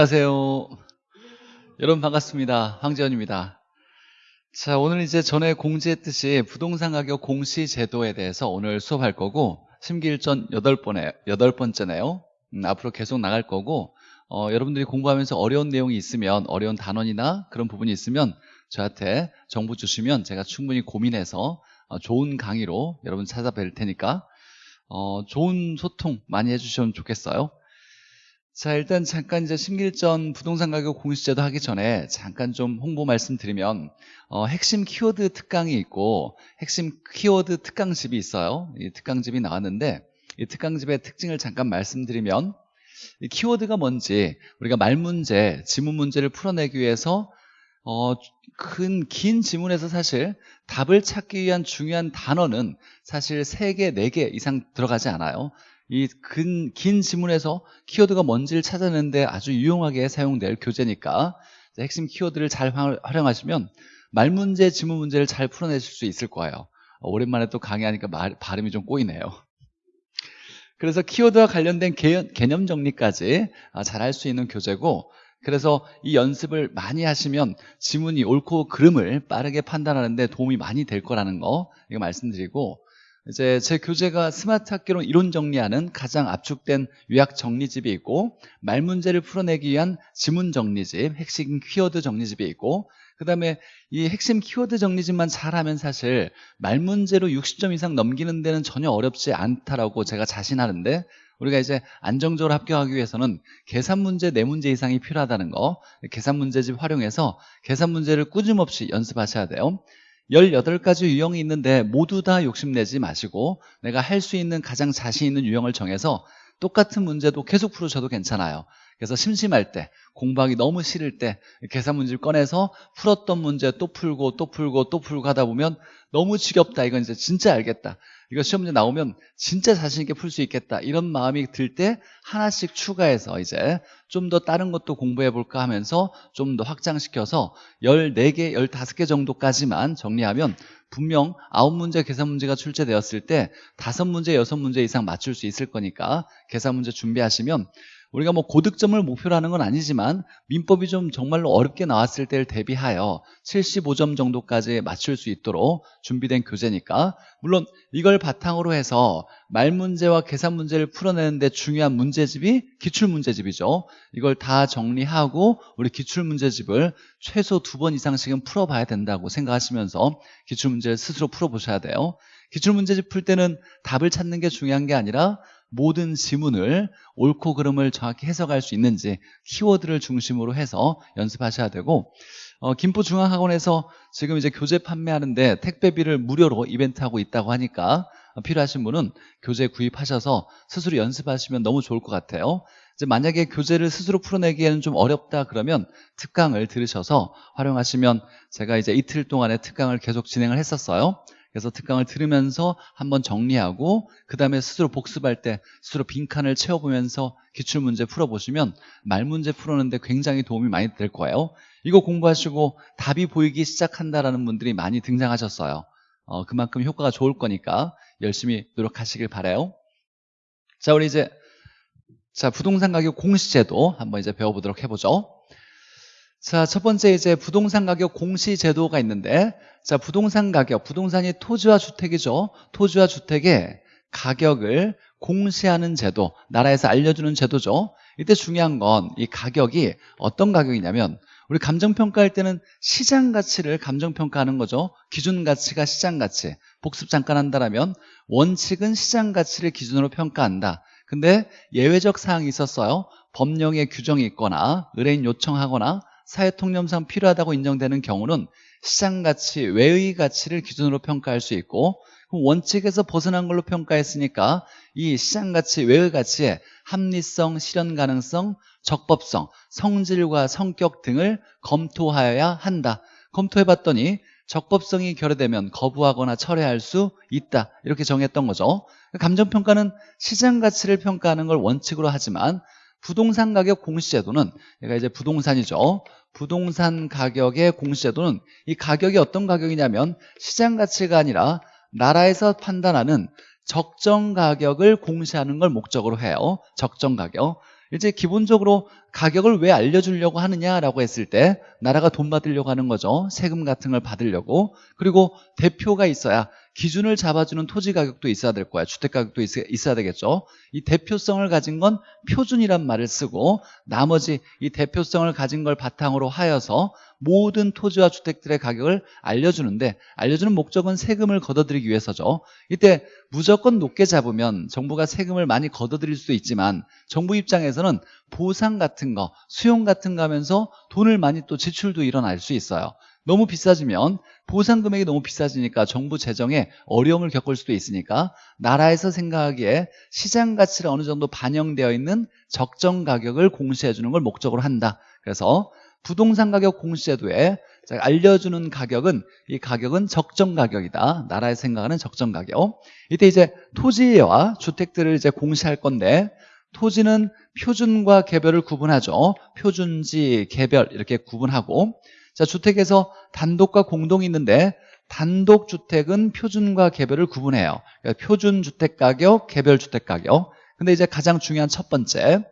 안녕하세요. 여러분 반갑습니다. 황재원입니다. 자, 오늘 이제 전에 공지했듯이 부동산 가격 공시 제도에 대해서 오늘 수업할 거고 심기일전 여덟 번에 여덟 번째네요. 음, 앞으로 계속 나갈 거고 어, 여러분들이 공부하면서 어려운 내용이 있으면 어려운 단원이나 그런 부분이 있으면 저한테 정보 주시면 제가 충분히 고민해서 어, 좋은 강의로 여러분 찾아뵐 테니까 어, 좋은 소통 많이 해주시면 좋겠어요. 자 일단 잠깐 이제 심길전 부동산 가격 공시제도 하기 전에 잠깐 좀 홍보 말씀드리면 어, 핵심 키워드 특강이 있고 핵심 키워드 특강집이 있어요 이 특강집이 나왔는데 이 특강집의 특징을 잠깐 말씀드리면 이 키워드가 뭔지 우리가 말 문제, 지문 문제를 풀어내기 위해서 어, 큰, 긴 지문에서 사실 답을 찾기 위한 중요한 단어는 사실 3개, 4개 이상 들어가지 않아요. 이긴 지문에서 키워드가 뭔지를 찾아내는데 아주 유용하게 사용될 교재니까 핵심 키워드를 잘 활용하시면 말 문제, 지문 문제를 잘 풀어내실 수 있을 거예요. 어, 오랜만에 또 강의하니까 말, 발음이 좀 꼬이네요. 그래서 키워드와 관련된 개념 정리까지 아, 잘할 수 있는 교재고 그래서 이 연습을 많이 하시면 지문이 옳고 그름을 빠르게 판단하는데 도움이 많이 될 거라는 거 이거 말씀드리고 이제 제 교재가 스마트 학교론 이론 정리하는 가장 압축된 요약 정리집이 있고 말 문제를 풀어내기 위한 지문 정리집, 핵심 키워드 정리집이 있고 그 다음에 이 핵심 키워드 정리집만 잘하면 사실 말 문제로 60점 이상 넘기는 데는 전혀 어렵지 않다라고 제가 자신하는데 우리가 이제 안정적으로 합격하기 위해서는 계산 문제 4문제 이상이 필요하다는 거 계산 문제집 활용해서 계산 문제를 꾸준없이 연습하셔야 돼요 18가지 유형이 있는데 모두 다 욕심내지 마시고 내가 할 수 있는 가장 자신 있는 유형을 정해서 똑같은 문제도 계속 풀으셔도 괜찮아요. 그래서 심심할 때 공부하기 너무 싫을 때 계산 문제를 꺼내서 풀었던 문제 또 풀고 또 풀고 또 풀고 하다 보면 너무 지겹다. 이건 이제 진짜 알겠다 이거 시험 문제 나오면 진짜 자신 있게 풀 수 있겠다. 이런 마음이 들 때 하나씩 추가해서 이제 좀 더 다른 것도 공부해 볼까 하면서 좀 더 확장시켜서 14개, 15개 정도까지만 정리하면 분명 9문제 계산 문제가 출제되었을 때 5문제, 6문제 이상 맞출 수 있을 거니까 계산 문제 준비하시면 우리가 뭐 고득점을 목표로 하는 건 아니지만 민법이 좀 정말로 어렵게 나왔을 때를 대비하여 75점 정도까지 맞출 수 있도록 준비된 교재니까 물론 이걸 바탕으로 해서 말 문제와 계산 문제를 풀어내는데 중요한 문제집이 기출 문제집이죠. 이걸 다 정리하고 우리 기출 문제집을 최소 두 번 이상씩은 풀어봐야 된다고 생각하시면서 기출 문제를 스스로 풀어보셔야 돼요. 기출 문제집 풀 때는 답을 찾는 게 중요한 게 아니라 모든 지문을 옳고 그름을 정확히 해석할 수 있는지 키워드를 중심으로 해서 연습하셔야 되고 어, 김포중앙학원에서 지금 이제 교재 판매하는데 택배비를 무료로 이벤트하고 있다고 하니까 필요하신 분은 교재 구입하셔서 스스로 연습하시면 너무 좋을 것 같아요. 이제 만약에 교재를 스스로 풀어내기에는 좀 어렵다 그러면 특강을 들으셔서 활용하시면 제가 이제 이틀 동안의 특강을 계속 진행을 했었어요 그래서 특강을 들으면서 한번 정리하고 그 다음에 스스로 복습할 때 스스로 빈칸을 채워보면서 기출문제 풀어보시면 말문제 풀었는데 굉장히 도움이 많이 될 거예요. 이거 공부하시고 답이 보이기 시작한다라는 분들이 많이 등장하셨어요. 어, 그만큼 효과가 좋을 거니까 열심히 노력하시길 바래요. 자 우리 이제 자 부동산 가격 공시제도 한번 이제 배워보도록 해보죠 자, 첫 번째 이제 부동산 가격 공시 제도가 있는데 자, 부동산 가격, 부동산이 토지와 주택이죠. 토지와 주택의 가격을 공시하는 제도, 나라에서 알려주는 제도죠. 이때 중요한 건 이 가격이 어떤 가격이냐면 우리 감정평가할 때는 시장 가치를 감정평가하는 거죠. 기준 가치가 시장 가치. 복습 잠깐 한다면 원칙은 시장 가치를 기준으로 평가한다. 근데 예외적 사항이 있었어요. 법령에 규정이 있거나 의뢰인 요청하거나 사회통념상 필요하다고 인정되는 경우는 시장가치, 외의 가치를 기준으로 평가할 수 있고 원칙에서 벗어난 걸로 평가했으니까 이 시장가치, 외의 가치의 합리성, 실현 가능성, 적법성, 성질과 성격 등을 검토하여야 한다. 검토해봤더니 적법성이 결여되면 거부하거나 철회할 수 있다. 이렇게 정했던 거죠. 감정평가는 시장가치를 평가하는 걸 원칙으로 하지만 부동산 가격 공시제도는 얘가 이제 부동산이죠 부동산 가격의 공시제도는 이 가격이 어떤 가격이냐면 시장 가치가 아니라 나라에서 판단하는 적정 가격을 공시하는 걸 목적으로 해요 적정 가격 이제 기본적으로 가격을 왜 알려주려고 하느냐라고 했을 때 나라가 돈 받으려고 하는 거죠. 세금 같은 걸 받으려고. 그리고 대표가 있어야 기준을 잡아주는 토지 가격도 있어야 될 거야. 주택 가격도 있어야 되겠죠. 이 대표성을 가진 건 표준이란 말을 쓰고 나머지 이 대표성을 가진 걸 바탕으로 하여서 모든 토지와 주택들의 가격을 알려주는데 알려주는 목적은 세금을 걷어들이기 위해서죠. 이때 무조건 높게 잡으면 정부가 세금을 많이 걷어들일 수도 있지만 정부 입장에서는 보상 같은 거, 수용 같은 거 하면서 돈을 많이 또 지출도 일어날 수 있어요. 너무 비싸지면 보상 금액이 너무 비싸지니까 정부 재정에 어려움을 겪을 수도 있으니까 나라에서 생각하기에 시장 가치를 어느 정도 반영되어 있는 적정 가격을 공시해 주는 걸 목적으로 한다. 그래서 부동산 가격 공시제도에 알려주는 가격은 이 가격은 적정 가격이다. 나라에 생각하는 적정 가격. 이때 이제 토지와 주택들을 이제 공시할 건데 토지는 표준과 개별을 구분하죠. 표준지, 개별 이렇게 구분하고 자 주택에서 단독과 공동이 있는데 단독 주택은 표준과 개별을 구분해요. 그러니까 표준 주택 가격, 개별 주택 가격. 근데 이제 가장 중요한 첫 번째.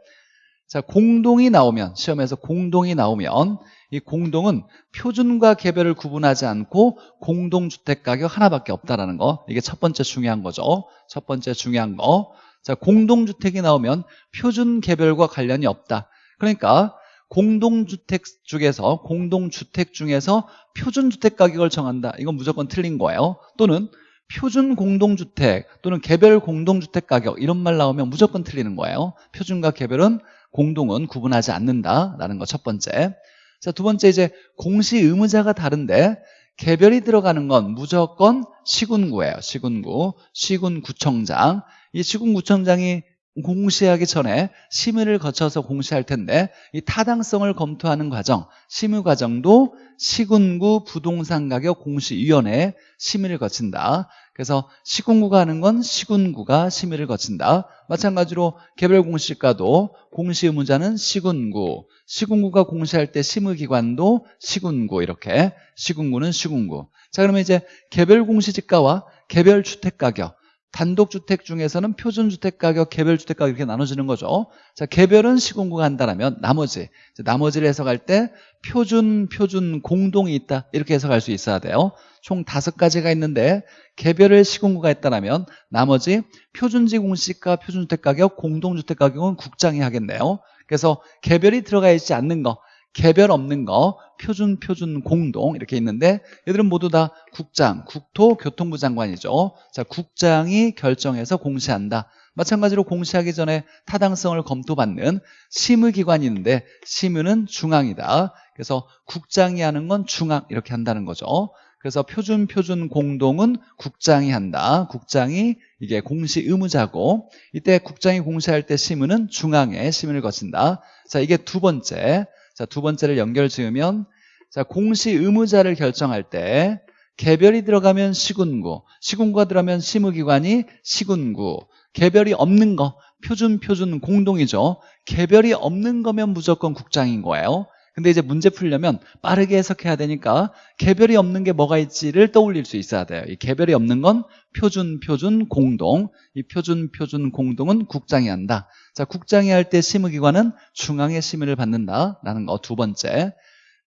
자, 공동이 나오면 시험에서 공동이 나오면 이 공동은 표준과 개별을 구분하지 않고 공동주택 가격 하나밖에 없다라는 거. 이게 첫 번째 중요한 거죠. 첫 번째 중요한 거. 자, 공동주택이 나오면 표준 개별과 관련이 없다. 그러니까 공동주택 중에서 공동주택 중에서 표준주택 가격을 정한다 이건 무조건 틀린 거예요 또는 표준 공동주택 또는 개별 공동주택 가격 이런 말 나오면 무조건 틀리는 거예요 표준과 개별은 공동은 구분하지 않는다라는 거 첫 번째. 자, 두 번째 이제 공시 의무자가 다른데 개별이 들어가는 건 무조건 시군구예요. 시군구. 시군구청장. 이 시군구청장이 공시하기 전에 심의를 거쳐서 공시할 텐데 이 타당성을 검토하는 과정, 심의 과정도 시군구 부동산 가격 공시위원회 심의를 거친다. 그래서 시군구가 하는 건 시군구가 심의를 거친다. 마찬가지로 개별 공시가도 공시 의무자는 시군구, 시군구가 공시할 때 심의기관도 시군구 이렇게 시군구는 시군구. 자 그러면 이제 개별 공시지가와 개별 주택가격 단독주택 중에서는 표준주택 가격, 개별주택 가격 이렇게 나눠지는 거죠. 자, 개별은 시공구가 한다면 나머지, 나머지를 해석할 때 표준, 표준, 공동이 있다 이렇게 해석할 수 있어야 돼요. 총 다섯 가지가 있는데 개별을 시공구가 했다면 나머지 표준지 공시가, 표준주택 가격, 공동주택 가격은 국장이 하겠네요. 그래서 개별이 들어가 있지 않는 거 개별 없는 거 표준 표준 공동 이렇게 있는데 얘들은 모두 다 국장 국토 교통부 장관이죠. 자 국장이 결정해서 공시한다. 마찬가지로 공시하기 전에 타당성을 검토받는 심의기관이 있는데 심의는 중앙이다. 그래서 국장이 하는 건 중앙 이렇게 한다는 거죠. 그래서 표준 표준 공동은 국장이 한다. 국장이 이게 공시 의무자고 이때 국장이 공시할 때 심의는 중앙에 심의를 거친다. 자 이게 두 번째 자, 두 번째를 연결 지으면 자, 공시 의무자를 결정할 때 개별이 들어가면 시군구, 시군구가 들어가면 심의기관이 시군구, 개별이 없는 거 표준 표준 공동이죠. 개별이 없는 거면 무조건 국장인 거예요. 근데 이제 문제 풀려면 빠르게 해석해야 되니까 개별이 없는 게 뭐가 있지를 떠올릴 수 있어야 돼요. 이 개별이 없는 건 표준, 표준, 공동. 이 표준, 표준, 공동은 국장이 한다. 자, 국장이 할 때 심의기관은 중앙의 심의를 받는다라는 거 두 번째.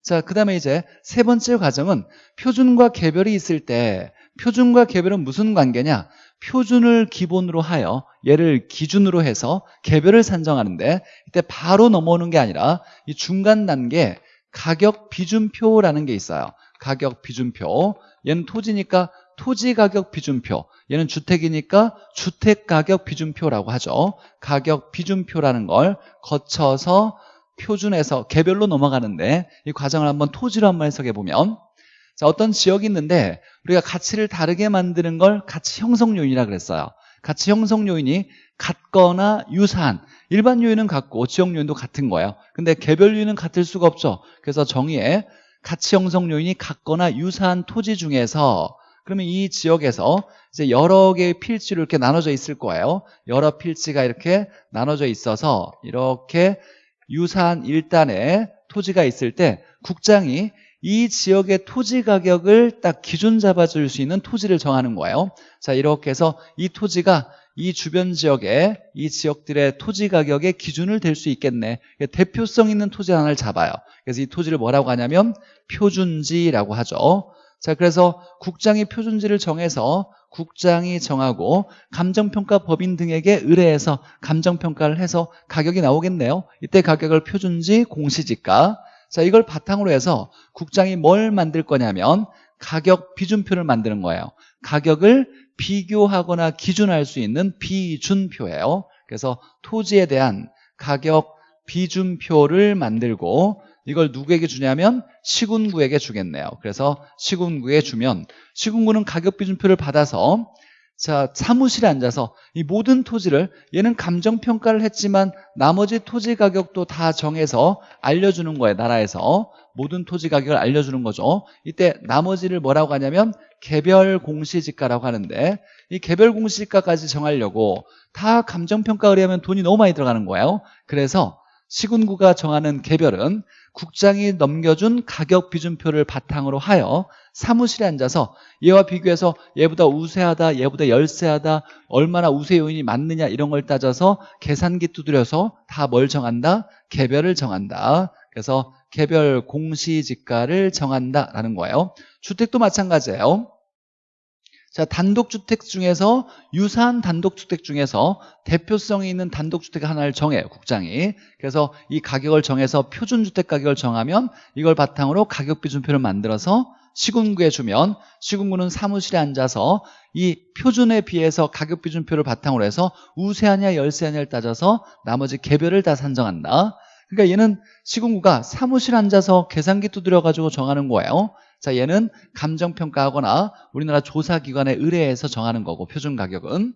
자, 그 다음에 이제 세 번째 과정은 표준과 개별이 있을 때 표준과 개별은 무슨 관계냐? 표준을 기본으로 하여 얘를 기준으로 해서 개별을 산정하는데 이때 바로 넘어오는 게 아니라 이 중간 단계 가격 비준표라는 게 있어요. 가격 비준표. 얘는 토지니까 토지 가격 비준표. 얘는 주택이니까 주택 가격 비준표라고 하죠. 가격 비준표라는 걸 거쳐서 표준에서 개별로 넘어가는데 이 과정을 한번 토지로 한번 해석해 보면 자, 어떤 지역이 있는데 우리가 가치를 다르게 만드는 걸 가치 형성 요인이라 그랬어요. 가치 형성 요인이 같거나 유사한 일반 요인은 같고 지역 요인도 같은 거예요. 근데 개별 요인은 같을 수가 없죠. 그래서 정의에 가치 형성 요인이 같거나 유사한 토지 중에서 그러면 이 지역에서 이제 여러 개의 필지로 이렇게 나눠져 있을 거예요. 여러 필지가 이렇게 나눠져 있어서 이렇게 유사한 일단의 토지가 있을 때 국장이 이 지역의 토지 가격을 딱 기준 잡아줄 수 있는 토지를 정하는 거예요. 자 이렇게 해서 이 토지가 이 주변 지역에 이 지역들의 토지 가격의 기준을 댈수 있겠네. 대표성 있는 토지 하나를 잡아요. 그래서 이 토지를 뭐라고 하냐면 표준지라고 하죠. 자 그래서 국장이 표준지를 정해서 국장이 정하고 감정평가 법인 등에게 의뢰해서 감정평가를 해서 가격이 나오겠네요. 이때 가격을 표준지 공시지가 자 이걸 바탕으로 해서 국장이 뭘 만들 거냐면 가격 비준표를 만드는 거예요. 가격을 비교하거나 기준할 수 있는 비준표예요. 그래서 토지에 대한 가격 비준표를 만들고 이걸 누구에게 주냐면 시군구에게 주겠네요. 그래서 시군구에 주면 시군구는 가격 비준표를 받아서 자 사무실에 앉아서 이 모든 토지를 얘는 감정평가를 했지만 나머지 토지 가격도 다 정해서 알려주는 거예요 나라에서. 모든 토지 가격을 알려주는 거죠. 이때 나머지를 뭐라고 하냐면 개별 공시지가라고 하는데 이 개별 공시지가까지 정하려고 다 감정평가 의뢰하면 돈이 너무 많이 들어가는 거예요. 그래서 시군구가 정하는 개별은 국장이 넘겨준 가격 비준표를 바탕으로 하여 사무실에 앉아서 얘와 비교해서 얘보다 우세하다 얘보다 열세하다 얼마나 우세 요인이 맞느냐 이런 걸 따져서 계산기 두드려서 다 뭘 정한다? 개별을 정한다. 그래서 개별 공시지가를 정한다라는 거예요. 주택도 마찬가지예요 자, 단독주택 중에서 유사한 단독주택 중에서 대표성이 있는 단독주택 하나를 정해요, 국장이. 그래서 이 가격을 정해서 표준주택 가격을 정하면 이걸 바탕으로 가격 비준표를 만들어서 시군구에 주면 시군구는 사무실에 앉아서 이 표준에 비해서 가격 비준표를 바탕으로 해서 우세하냐 열세하냐를 따져서 나머지 개별을 다 산정한다. 그러니까 얘는 시군구가 사무실에 앉아서 계산기 두드려가지고 정하는 거예요. 자, 얘는 감정평가하거나 우리나라 조사기관에 의뢰해서 정하는 거고 표준 가격은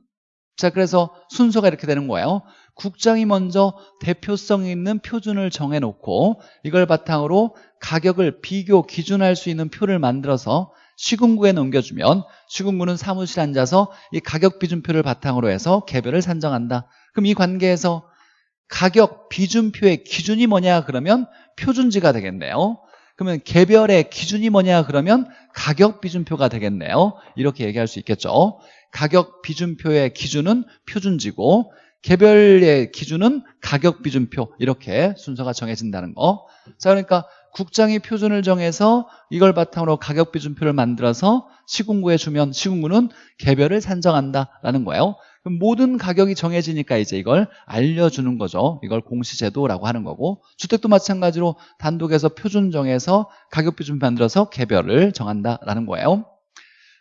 자, 그래서 순서가 이렇게 되는 거예요. 국장이 먼저 대표성 있는 표준을 정해놓고 이걸 바탕으로 가격을 비교, 기준할 수 있는 표를 만들어서 시군구에 넘겨주면 시군구는 사무실에 앉아서 이 가격 비준표를 바탕으로 해서 개별을 산정한다. 그럼 이 관계에서 가격 비준표의 기준이 뭐냐 그러면 표준지가 되겠네요. 그러면 개별의 기준이 뭐냐 그러면 가격 비준표가 되겠네요 이렇게 얘기할 수 있겠죠 가격 비준표의 기준은 표준지고 개별의 기준은 가격 비준표 이렇게 순서가 정해진다는 거. 자 그러니까 국장이 표준을 정해서 이걸 바탕으로 가격 비준표를 만들어서 시군구에 주면 시군구는 개별을 산정한다라는 거예요. 모든 가격이 정해지니까 이제 이걸 알려주는 거죠. 이걸 공시제도라고 하는 거고 주택도 마찬가지로 단독에서 표준 정해서 가격 비준 만들어서 개별을 정한다라는 거예요.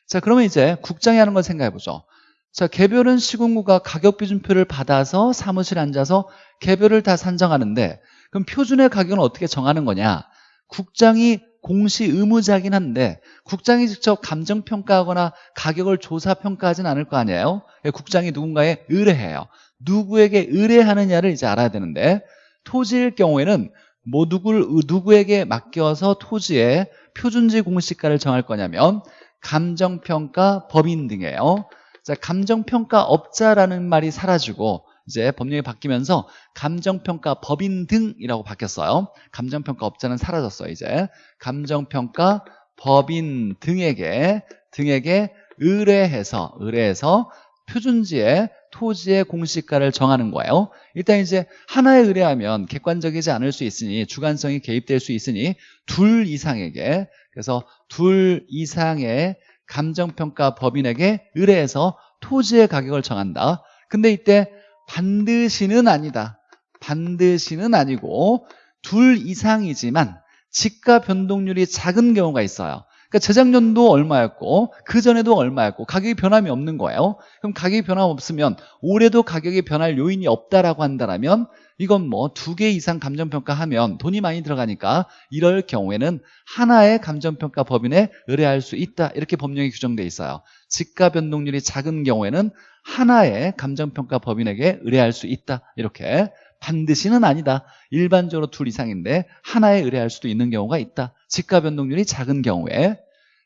자 그러면 이제 국장이 하는 걸 생각해 보죠. 자 개별은 시군구가 가격 비준표를 받아서 사무실에 앉아서 개별을 다 산정하는데 그럼 표준의 가격은 어떻게 정하는 거냐? 국장이 공시 의무자긴 한데 국장이 직접 감정평가하거나 가격을 조사평가하진 않을 거 아니에요? 국장이 누군가에 의뢰해요. 누구에게 의뢰하느냐를 이제 알아야 되는데 토지일 경우에는 뭐 누구를, 누구에게 맡겨서 토지의 표준지 공시가를 정할 거냐면 감정평가 법인 등이에요. 자, 감정평가 업자라는 말이 사라지고 이제 법령이 바뀌면서 감정평가 법인 등이라고 바뀌었어요. 감정평가 업자는 사라졌어요. 이제 감정평가 법인 등에게 등에게 의뢰해서 의뢰해서 표준지의 토지의 공시가를 정하는 거예요. 일단 이제 하나에 의뢰하면 객관적이지 않을 수 있으니 주관성이 개입될 수 있으니 둘 이상에게 그래서 둘 이상의 감정평가 법인에게 의뢰해서 토지의 가격을 정한다. 근데 이때 반드시는 아니다. 반드시는 아니고 둘 이상이지만 지가 변동률이 작은 경우가 있어요. 그러니까 재작년도 얼마였고 그 전에도 얼마였고 가격이 변함이 없는 거예요. 그럼 가격이 변함 없으면 올해도 가격이 변할 요인이 없다라고 한다면 이건 뭐 두 개 이상 감정평가하면 돈이 많이 들어가니까 이럴 경우에는 하나의 감정평가 법인에 의뢰할 수 있다 이렇게 법령이 규정돼 있어요. 지가 변동률이 작은 경우에는 하나의 감정평가 법인에게 의뢰할 수 있다. 이렇게 반드시는 아니다. 일반적으로 둘 이상인데 하나에 의뢰할 수도 있는 경우가 있다. 지가 변동률이 작은 경우에.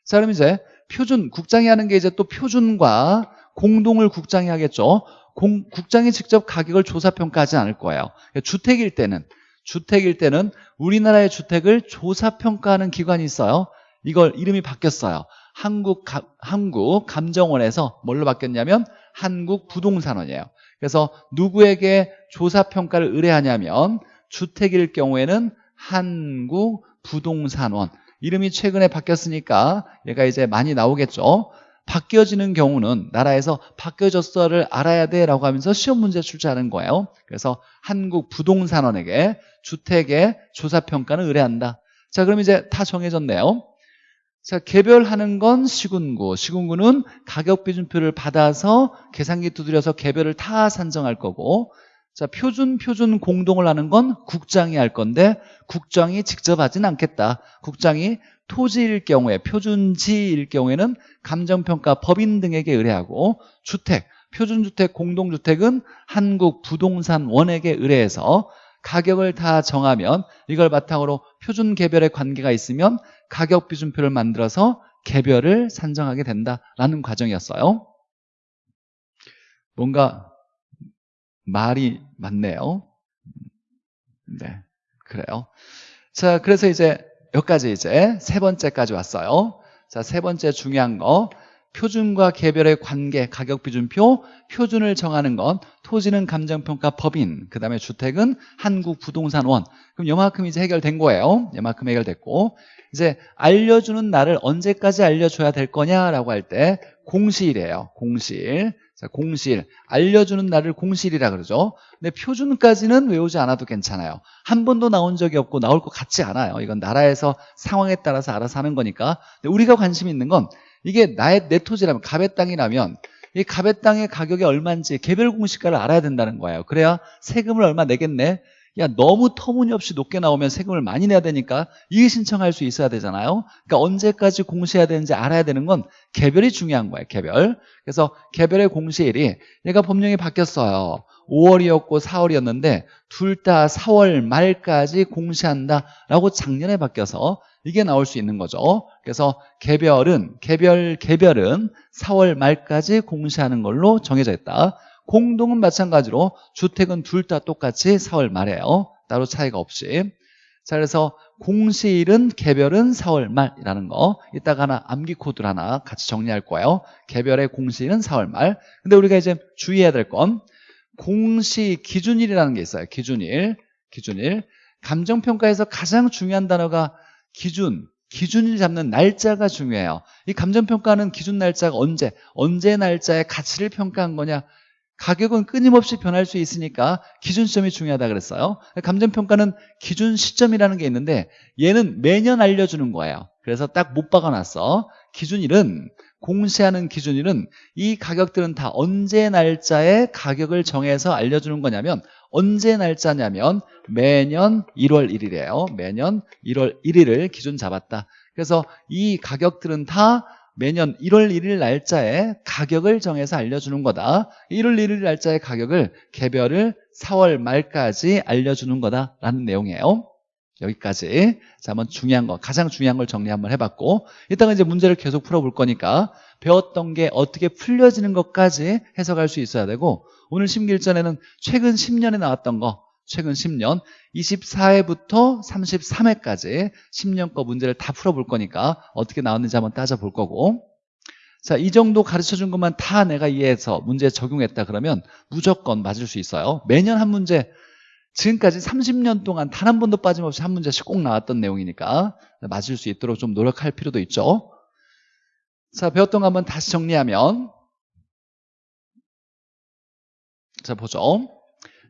자 그럼 이제 표준 국장이 하는 게 이제 또 표준과 공동을 국장이 하겠죠. 공, 국장이 직접 가격을 조사평가하지 않을 거예요. 주택일 때는 주택일 때는 우리나라의 주택을 조사평가하는 기관이 있어요. 이걸 이름이 바뀌었어요. 한국, 가, 한국 감정원에서 뭘로 바뀌었냐면 한국부동산원이에요. 그래서 누구에게 조사평가를 의뢰하냐면 주택일 경우에는 한국부동산원 이름이 최근에 바뀌었으니까 얘가 이제 많이 나오겠죠. 바뀌어지는 경우는 나라에서 바뀌어졌어를 알아야 돼 라고 하면서 시험 문제 출제하는 거예요. 그래서 한국부동산원에게 주택의 조사평가는 의뢰한다. 자, 그럼 이제 다 정해졌네요. 자, 개별하는 건 시군구. 시군구는 가격 비준표를 받아서 계산기 두드려서 개별을 다 산정할 거고 자, 표준 표준 공동을 하는 건 국장이 할 건데 국장이 직접 하진 않겠다. 국장이 토지일 경우에 표준지일 경우에는 감정평가 법인 등에게 의뢰하고 주택, 표준주택, 공동주택은 한국부동산원에게 의뢰해서 가격을 다 정하면 이걸 바탕으로 표준 개별의 관계가 있으면 가격 비준표를 만들어서 개별을 산정하게 된다라는 과정이었어요. 뭔가 말이 많네요. 네, 그래요. 자, 그래서 이제 여기까지 이제 세 번째까지 왔어요. 자, 세 번째 중요한 거. 표준과 개별의 관계, 가격 비준표, 표준을 정하는 건 토지는 감정평가 법인, 그 다음에 주택은 한국부동산원. 그럼 요만큼 이제 해결된 거예요. 요만큼 해결됐고. 이제 알려주는 날을 언제까지 알려줘야 될 거냐라고 할 때 공시일이에요. 공시일. 자, 공시일. 알려주는 날을 공시일이라 그러죠. 근데 표준까지는 외우지 않아도 괜찮아요. 한 번도 나온 적이 없고 나올 것 같지 않아요. 이건 나라에서 상황에 따라서 알아서 하는 거니까. 우리가 관심 있는 건 이게 나의 내 토지라면 갑의 땅이라면 이 갑의 땅의 가격이 얼마인지 개별 공시가를 알아야 된다는 거예요. 그래야 세금을 얼마 내겠네. 야 너무 터무니없이 높게 나오면 세금을 많이 내야 되니까 이의 신청할 수 있어야 되잖아요. 그러니까 언제까지 공시해야 되는지 알아야 되는 건 개별이 중요한 거예요. 개별. 그래서 개별의 공시일이 얘가 법령이 바뀌었어요. 5월이었고 4월이었는데 둘 다 4월 말까지 공시한다라고 작년에 바뀌어서 이게 나올 수 있는 거죠. 그래서 개별은 개별 개별은 4월 말까지 공시하는 걸로 정해져 있다. 공동은 마찬가지로 주택은 둘 다 똑같이 4월 말에요. 따로 차이가 없이. 자, 그래서 공시일은 개별은 4월 말이라는 거 이따가 하나 암기 코드를 하나 같이 정리할 거예요. 개별의 공시일은 4월 말. 근데 우리가 이제 주의해야 될 건 공시 기준일이라는 게 있어요. 기준일. 기준일. 감정평가에서 가장 중요한 단어가 기준, 기준을 잡는 날짜가 중요해요. 이 감정평가는 기준 날짜가 언제, 언제 날짜의 가치를 평가한 거냐. 가격은 끊임없이 변할 수 있으니까 기준 시점이 중요하다 그랬어요. 감정평가는 기준 시점이라는 게 있는데 얘는 매년 알려주는 거예요. 그래서 딱 못 박아놨어. 기준일은 공시하는 기준일은 이 가격들은 다 언제 날짜에 가격을 정해서 알려주는 거냐면 언제 날짜냐면 매년 1월 1일이에요. 매년 1월 1일을 기준 잡았다. 그래서 이 가격들은 다 매년 1월 1일 날짜에 가격을 정해서 알려주는 거다. 1월 1일 날짜의 가격을 개별을 4월 말까지 알려주는 거다라는 내용이에요. 여기까지. 자, 한번 중요한 거, 가장 중요한 걸 정리 한번 해봤고, 이따가 이제 문제를 계속 풀어볼 거니까 배웠던 게 어떻게 풀려지는 것까지 해석할 수 있어야 되고, 오늘 심기일전에는 최근 10년에 나왔던 거, 최근 10년 24회부터 33회까지 10년 거 문제를 다 풀어볼 거니까 어떻게 나왔는지 한번 따져볼 거고. 자, 이 정도 가르쳐준 것만 다 내가 이해해서 문제에 적용했다 그러면 무조건 맞을 수 있어요. 매년 한 문제 지금까지 30년 동안 단 한 번도 빠짐없이 한 문제씩 꼭 나왔던 내용이니까 맞을 수 있도록 좀 노력할 필요도 있죠. 자, 배웠던 거 한번 다시 정리하면. 자, 보죠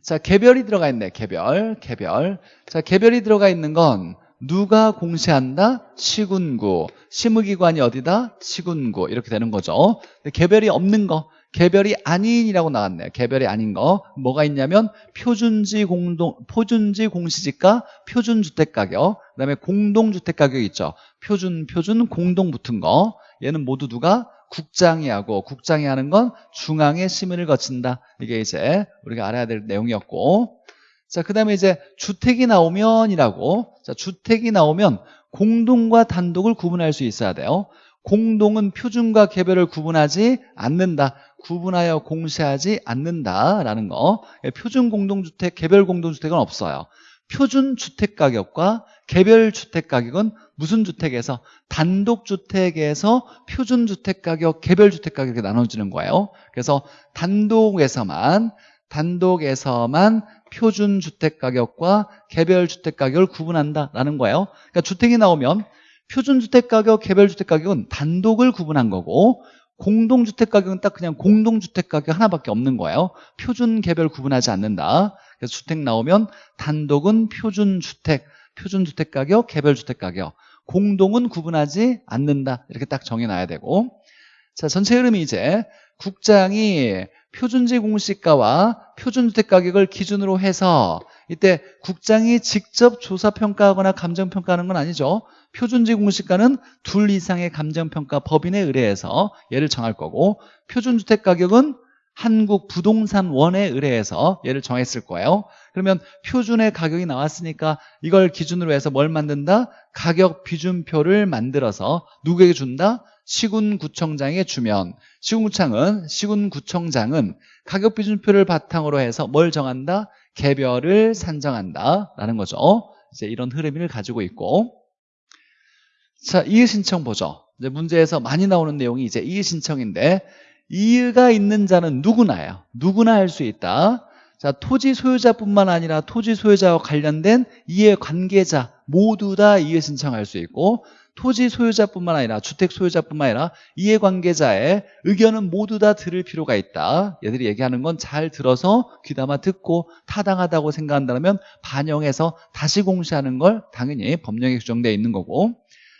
자, 개별이 들어가 있네. 개별, 개별. 자, 개별이 들어가 있는 건 누가 공시한다? 시군구. 시무기관이 어디다? 시군구. 이렇게 되는 거죠. 개별이 없는 거. 개별이 아닌이라고 나왔네요. 개별이 아닌 거. 뭐가 있냐면 표준지 공동, 표준지 공시지가 표준 주택 가격. 그 다음에 공동 주택 가격이 있죠. 표준, 표준, 공동 붙은 거. 얘는 모두 누가? 국장이 하고 국장이 하는 건 중앙의 심의를 거친다. 이게 이제 우리가 알아야 될 내용이었고 자, 그 다음에 이제 주택이 나오면이라고 자, 주택이 나오면 공동과 단독을 구분할 수 있어야 돼요. 공동은 표준과 개별을 구분하지 않는다. 구분하여 공시하지 않는다라는 거. 표준 공동주택, 개별 공동주택은 없어요. 표준 주택 가격과 개별 주택 가격은 무슨 주택에서 단독주택에서 표준주택 가격, 개별 주택 가격 이렇게 나눠지는 거예요. 그래서 단독에서만 단독에서만 표준주택 가격과 개별 주택 가격을 구분한다라는 거예요. 그러니까 주택이 나오면 표준주택 가격, 개별 주택 가격은 단독을 구분한 거고 공동주택 가격은 딱 그냥 공동주택 가격 하나밖에 없는 거예요. 표준, 개별 구분하지 않는다. 그래서 주택 나오면 단독은 표준주택, 표준주택 가격, 개별 주택 가격. 공동은 구분하지 않는다. 이렇게 딱 정해놔야 되고. 자, 전체 흐름이 이제 국장이 표준지 공시가와 표준주택 가격을 기준으로 해서 이때 국장이 직접 조사평가하거나 감정평가하는 건 아니죠. 표준지 공시가는 둘 이상의 감정평가 법인에 의뢰해서 얘를 정할 거고 표준주택 가격은 한국부동산원에 의뢰해서 얘를 정했을 거예요. 그러면 표준의 가격이 나왔으니까 이걸 기준으로 해서 뭘 만든다? 가격 비준표를 만들어서 누구에게 준다? 시군구청장에 주면 시군구청은 시군구청장은 가격 비준표를 바탕으로 해서 뭘 정한다? 개별을 산정한다 라는 거죠. 이제 이런 흐름을 가지고 있고 자, 이의 신청 보죠. 문제에서 많이 나오는 내용이 이제 이의 신청인데 이의가 있는 자는 누구나요. 누구나 할 수 있다. 자, 토지 소유자뿐만 아니라 토지 소유자와 관련된 이해 관계자 모두 다 이해 신청할 수 있고 토지 소유자뿐만 아니라 주택 소유자뿐만 아니라 이해 관계자의 의견은 모두 다 들을 필요가 있다. 얘들이 얘기하는 건 잘 들어서 귀담아 듣고 타당하다고 생각한다면 반영해서 다시 공시하는 걸 당연히 법령에 규정되어 있는 거고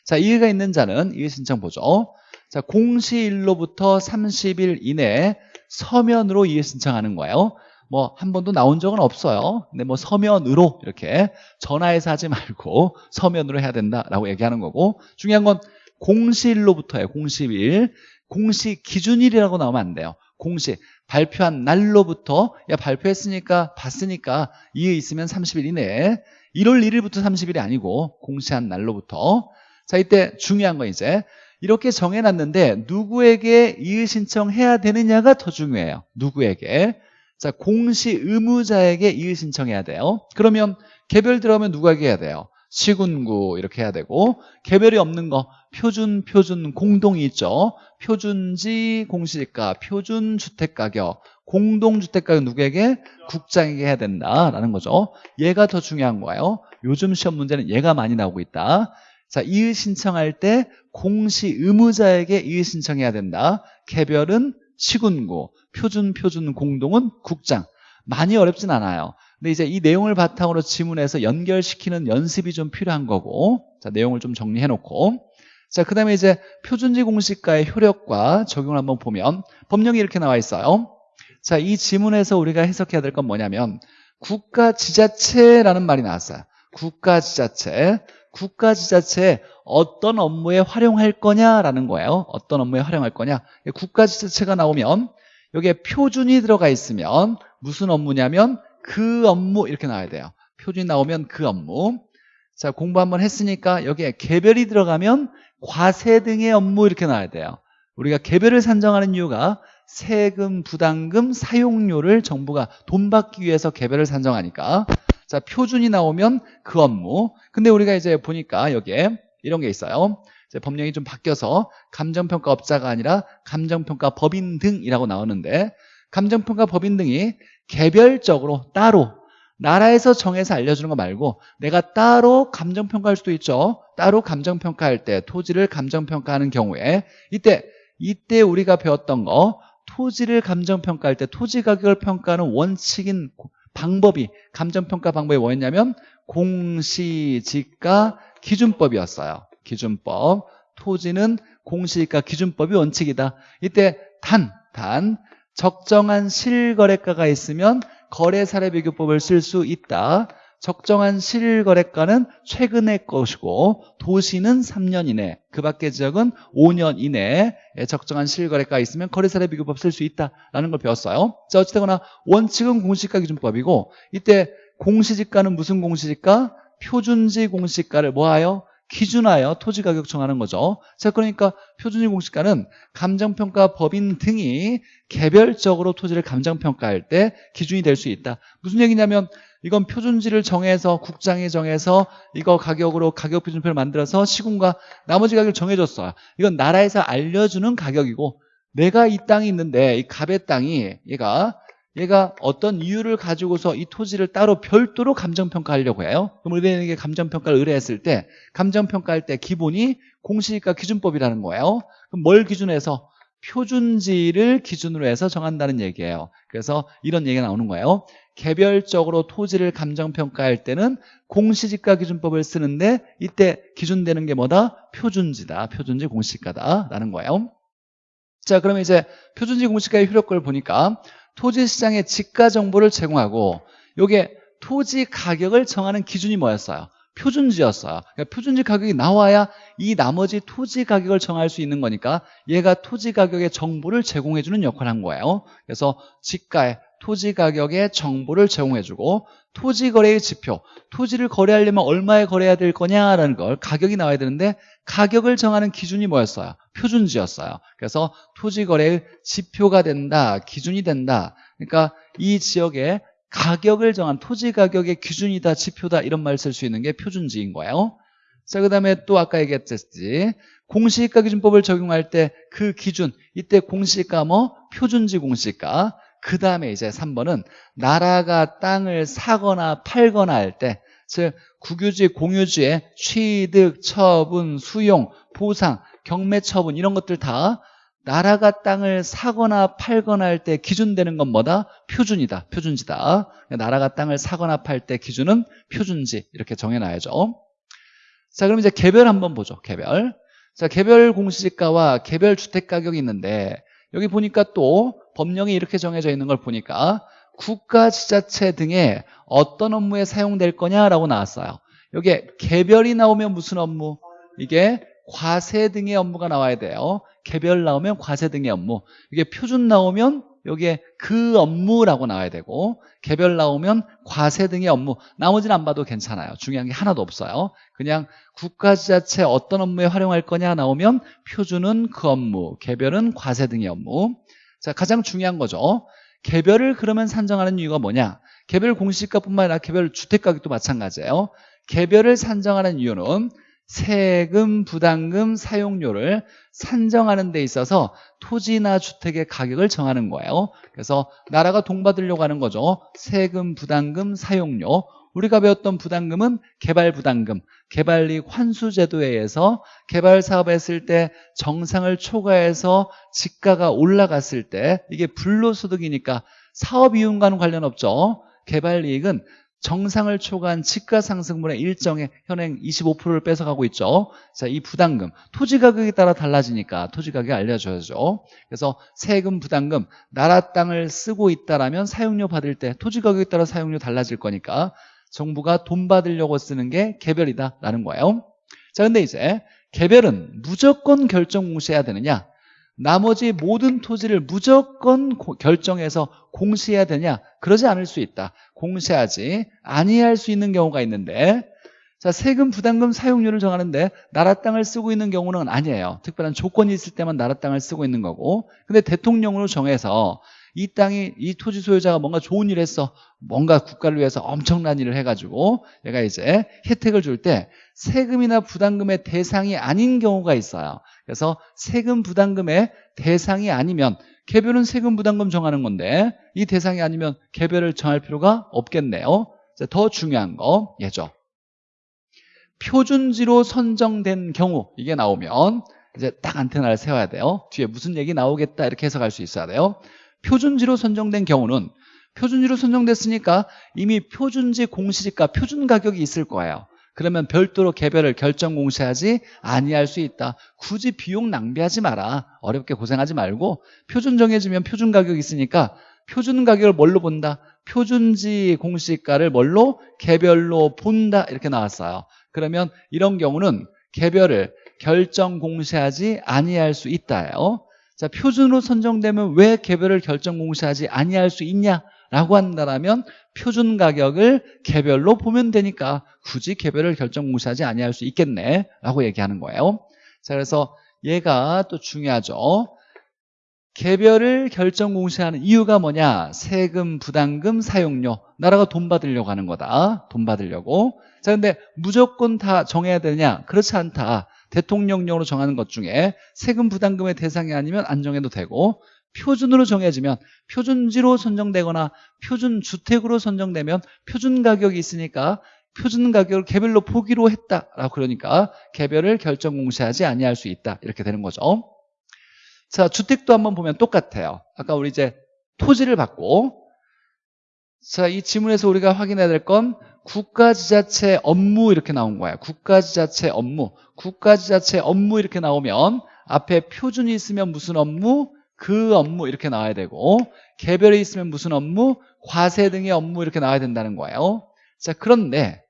자, 이해가 있는 자는 이해 신청 보죠. 자, 공시일로부터 30일 이내에 서면으로 이해 신청하는 거예요. 뭐 한 번도 나온 적은 없어요. 근데 뭐 서면으로 이렇게 전화해서 하지 말고 서면으로 해야 된다라고 얘기하는 거고 중요한 건 공시일로부터예요. 공시일. 공시 기준일이라고 나오면 안 돼요. 공시 발표한 날로부터 야 발표했으니까 봤으니까 이해 있으면 30일 이내에 1월 1일부터 30일이 아니고 공시한 날로부터 자 이때 중요한 건 이제 이렇게 정해놨는데 누구에게 이의 신청해야 되느냐가 더 중요해요. 누구에게? 자 공시 의무자에게 이의 신청해야 돼요. 그러면 개별 들어가면 누구에게 해야 돼요? 시군구 이렇게 해야 되고 개별이 없는 거 표준 표준 공동이 있죠. 표준지 공시지가 표준 주택가격 공동 주택가격 누구에게? 국장에게 해야 된다라는 거죠. 얘가 더 중요한 거예요. 요즘 시험 문제는 얘가 많이 나오고 있다. 자, 이의 신청할 때 공시 의무자에게 이의 신청해야 된다. 개별은 시군구, 표준 표준 공동은 국장. 많이 어렵진 않아요. 근데 이제 이 내용을 바탕으로 지문에서 연결시키는 연습이 좀 필요한 거고 자, 내용을 좀 정리해 놓고 자, 그 다음에 이제 표준지 공시가의 효력과 적용을 한번 보면 법령이 이렇게 나와 있어요. 자, 이 지문에서 우리가 해석해야 될 건 뭐냐면 국가지자체라는 말이 나왔어요. 국가지자체. 국가 지자체에 어떤 업무에 활용할 거냐라는 거예요. 어떤 업무에 활용할 거냐. 국가 지자체가 나오면 여기에 표준이 들어가 있으면 무슨 업무냐면 그 업무 이렇게 나와야 돼요. 표준이 나오면 그 업무. 자 공부 한번 했으니까 여기에 개별이 들어가면 과세 등의 업무 이렇게 나와야 돼요. 우리가 개별을 산정하는 이유가 세금, 부담금, 사용료를 정부가 돈 받기 위해서 개별을 산정하니까 자, 표준이 나오면 그 업무. 근데 우리가 이제 보니까 여기에 이런 게 있어요. 이제 법령이 좀 바뀌어서 감정평가 업자가 아니라 감정평가 법인 등이라고 나오는데 감정평가 법인 등이 개별적으로 따로 나라에서 정해서 알려주는 거 말고 내가 따로 감정평가할 수도 있죠. 따로 감정평가할 때 토지를 감정평가하는 경우에 이때 이때 우리가 배웠던 거 토지를 감정평가할 때 토지 가격을 평가하는 원칙인 방법이 감정평가 방법이 뭐였냐면 공시지가 기준법이었어요. 기준법. 토지는 공시지가 기준법이 원칙이다. 이때 단, 단 적정한 실거래가가 있으면 거래사례 비교법을 쓸 수 있다. 적정한 실거래가는 최근의 것이고 도시는 3년 이내 그 밖의 지역은 5년 이내에 적정한 실거래가 있으면 거래사례 비교법 쓸 수 있다라는 걸 배웠어요 자 어찌되거나 원칙은 공시지가 기준법이고 이때 공시지가는 무슨 공시지가? 표준지 공시가를 뭐하여? 기준하여 토지 가격 정하는 거죠 자 그러니까 표준지 공시가는 감정평가 법인 등이 개별적으로 토지를 감정평가할 때 기준이 될 수 있다 무슨 얘기냐면 이건 표준지를 정해서 국장이 정해서 이거 가격으로 가격 표준표를 만들어서 시군과 나머지 가격을 정해줬어요. 이건 나라에서 알려주는 가격이고 내가 이 땅이 있는데 이 갑의 땅이 얘가 얘가 어떤 이유를 가지고서 이 토지를 따로 별도로 감정평가하려고 해요. 그럼 우리에게 감정평가를 의뢰했을 때 감정평가할 때 기본이 공시지가 기준법이라는 거예요. 그럼 뭘 기준해서 표준지를 기준으로 해서 정한다는 얘기예요. 그래서 이런 얘기가 나오는 거예요. 개별적으로 토지를 감정평가할 때는 공시지가 기준법을 쓰는데 이때 기준되는 게 뭐다? 표준지다. 표준지 공시가다라는 거예요. 자, 그러면 이제 표준지 공시가의 효력을 보니까 토지 시장의 지가 정보를 제공하고 요게 토지 가격을 정하는 기준이 뭐였어요? 표준지였어요. 그러니까 표준지 가격이 나와야 이 나머지 토지 가격을 정할 수 있는 거니까 얘가 토지 가격의 정보를 제공해주는 역할을 한 거예요. 그래서 지가의 토지 가격의 정보를 제공해주고 토지 거래의 지표, 토지를 거래하려면 얼마에 거래해야 될 거냐라는 걸 가격이 나와야 되는데 가격을 정하는 기준이 뭐였어요? 표준지였어요. 그래서 토지 거래의 지표가 된다, 기준이 된다. 그러니까 이 지역에 가격을 정한 토지 가격의 기준이다, 지표다 이런 말 쓸 수 있는 게 표준지인 거예요. 자, 그 다음에 또 아까 얘기했듯이 공시지가 기준법을 적용할 때 그 기준, 이때 공시지가 뭐? 표준지 공시지가. 그 다음에 이제 3번은 나라가 땅을 사거나 팔거나 할 때, 즉 국유지, 공유지의 취득, 처분, 수용, 보상, 경매 처분 이런 것들 다 나라가 땅을 사거나 팔거나 할 때 기준되는 건 뭐다? 표준이다. 표준지다. 나라가 땅을 사거나 팔 때 기준은 표준지 이렇게 정해놔야죠. 자 그럼 이제 개별 한번 보죠. 개별. 자 개별 공시지가와 개별 주택가격이 있는데 여기 보니까 또 법령이 이렇게 정해져 있는 걸 보니까 국가 지자체 등에 어떤 업무에 사용될 거냐라고 나왔어요. 여기에 개별이 나오면 무슨 업무? 이게 과세 등의 업무가 나와야 돼요. 개별 나오면 과세 등의 업무. 이게 표준 나오면 여기에 그 업무라고 나와야 되고 개별 나오면 과세 등의 업무. 나머지는 안 봐도 괜찮아요. 중요한 게 하나도 없어요. 그냥 국가지자체 어떤 업무에 활용할 거냐 나오면 표준은 그 업무, 개별은 과세 등의 업무. 자, 가장 중요한 거죠. 개별을 그러면 산정하는 이유가 뭐냐? 개별 공시가뿐만 아니라 개별 주택가격도 마찬가지예요. 개별을 산정하는 이유는 세금, 부담금, 사용료를 산정하는 데 있어서 토지나 주택의 가격을 정하는 거예요. 그래서 나라가 동받으려고 하는 거죠. 세금, 부담금, 사용료. 우리가 배웠던 부담금은 개발부담금, 개발이익 환수제도에 의해서 개발 사업을 했을 때 정상을 초과해서 지가가 올라갔을 때 이게 불로소득이니까 사업이윤과는 관련 없죠. 개발이익은 정상을 초과한 지가 상승분의 일정의 현행 25%를 뺏어가고 있죠. 자, 이 부담금, 토지 가격에 따라 달라지니까 토지 가격이 알려줘야죠. 그래서 세금, 부담금, 나라 땅을 쓰고 있다라면 사용료 받을 때 토지 가격에 따라 사용료 달라질 거니까 정부가 돈 받으려고 쓰는 게 개별이다라는 거예요. 자, 근데 이제 개별은 무조건 결정 공시해야 되느냐? 나머지 모든 토지를 무조건 결정해서 공시해야 되냐? 그러지 않을 수 있다. 공시하지 아니할 수 있는 경우가 있는데 자 세금 부담금 사용료를 정하는데 나라 땅을 쓰고 있는 경우는 아니에요. 특별한 조건이 있을 때만 나라 땅을 쓰고 있는 거고 근데 대통령으로 정해서 이 땅이 이 토지 소유자가 뭔가 좋은 일을 했어. 뭔가 국가를 위해서 엄청난 일을 해가지고 얘가 이제 혜택을 줄 때 세금이나 부담금의 대상이 아닌 경우가 있어요. 그래서 세금 부담금의 대상이 아니면 개별은 세금 부담금 정하는 건데 이 대상이 아니면 개별을 정할 필요가 없겠네요. 더 중요한 거 예죠. 표준지로 선정된 경우 이게 나오면 이제 딱 안테나를 세워야 돼요. 뒤에 무슨 얘기 나오겠다 이렇게 해석할 수 있어야 돼요 표준지로 선정된 경우는 표준지로 선정됐으니까 이미 표준지 공시지가 표준 가격이 있을 거예요. 그러면 별도로 개별을 결정 공시하지 아니할 수 있다. 굳이 비용 낭비하지 마라. 어렵게 고생하지 말고 표준 정해지면 표준 가격이 있으니까 표준 가격을 뭘로 본다? 표준지 공시가를 뭘로? 개별로 본다. 이렇게 나왔어요. 그러면 이런 경우는 개별을 결정 공시하지 아니할 수 있다요 자, 표준으로 선정되면 왜 개별을 결정 공시하지 아니할 수 있냐라고 한다면 표준 가격을 개별로 보면 되니까 굳이 개별을 결정 공시하지 아니할 수 있겠네라고 얘기하는 거예요. 자, 그래서 얘가 또 중요하죠. 개별을 결정 공시하는 이유가 뭐냐? 세금, 부담금, 사용료. 나라가 돈 받으려고 하는 거다. 돈 받으려고. 자, 근데 무조건 다 정해야 되냐? 그렇지 않다. 대통령령으로 정하는 것 중에 세금 부담금의 대상이 아니면 안 정해도 되고 표준으로 정해지면 표준지로 선정되거나 표준 주택으로 선정되면 표준 가격이 있으니까 표준 가격을 개별로 포기로 했다라고 그러니까 개별을 결정 공시하지 아니할 수 있다 이렇게 되는 거죠. 자, 주택도 한번 보면 똑같아요. 아까 우리 이제 토지를 받고 자, 이 지문에서 우리가 확인해야 될 건 국가지자체 업무 이렇게 나온 거예요. 국가지자체 업무. 국가지자체 업무 이렇게 나오면 앞에 표준이 있으면 무슨 업무? 그 업무 이렇게 나와야 되고 개별이 있으면 무슨 업무? 과세 등의 업무 이렇게 나와야 된다는 거예요. 자, 그런데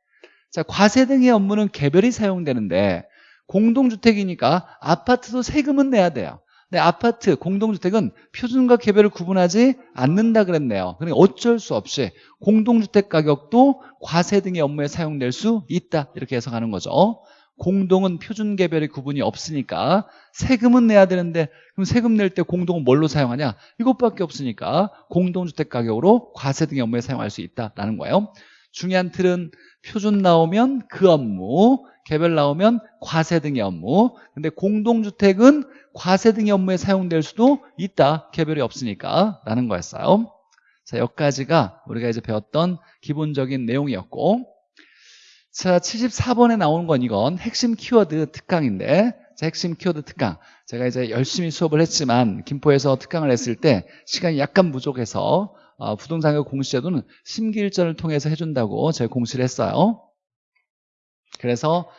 자, 과세 등의 업무는 개별이 사용되는데 공동주택이니까 아파트도 세금은 내야 돼요. 근데 아파트, 공동주택은 표준과 개별을 구분하지 않는다 그랬네요. 그러니까 어쩔 수 없이 공동주택 가격도 과세 등의 업무에 사용될 수 있다. 이렇게 해석하는 거죠. 공동은 표준 개별의 구분이 없으니까 세금은 내야 되는데 그럼 세금 낼 때 공동은 뭘로 사용하냐? 이것밖에 없으니까 공동주택 가격으로 과세 등의 업무에 사용할 수 있다라는 거예요. 중요한 틀은 표준 나오면 그 업무, 개별 나오면 과세 등의 업무. 근데 공동주택은 과세 등의 업무에 사용될 수도 있다. 개별이 없으니까 라는 거였어요. 자, 여기까지가 우리가 이제 배웠던 기본적인 내용이었고 자, 74번에 나오는 건 이건 핵심 키워드 특강인데 자, 핵심 키워드 특강 제가 이제 열심히 수업을 했지만 김포에서 특강을 했을 때 시간이 약간 부족해서 어, 부동산의 공시제도는 심기일전을 통해서 해준다고 제가 공시를 했어요 그래서